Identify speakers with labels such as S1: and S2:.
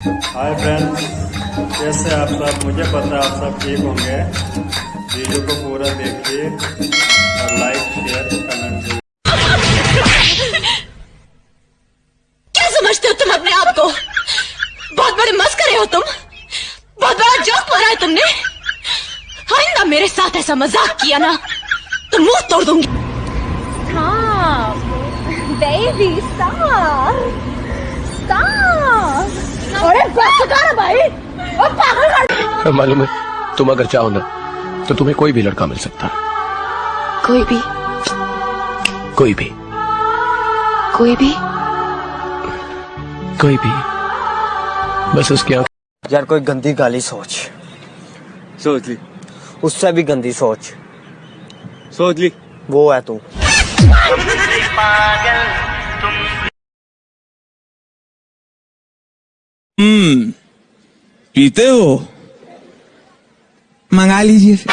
S1: Hi friends कैसे आप सब मुझे पता है आप सब ठीक होंगे वीडियो को पूरा देखिए और लाइक शेयर कमेंट
S2: क्या समझते हो तुम अपने आप को बहुत बड़े मस्करे हो तुम बहुत बड़ा जोक मारा है तुमने आइंदा मेरे साथ ऐसा मज़ाक किया ना तो मुँह तोड़ दूँगी
S3: Stop! Baby, stop! Stop! अरे बस कर भाई ओ पागल कर
S4: मालूम है तुम अगर चाहो ना तो तुम्हें कोई भी लड़का मिल सकता है।
S2: कोई भी।
S4: कोई भी।
S2: कोई भी।
S4: कोई भी। बस उसकी आँख
S5: यार कोई गंदी गाली सोच।
S6: सोच ली।
S5: उससे भी गंदी सोच।
S6: सोच ली।
S5: वो है तू।
S7: Mmm. Piteo. Mangalis, jefe.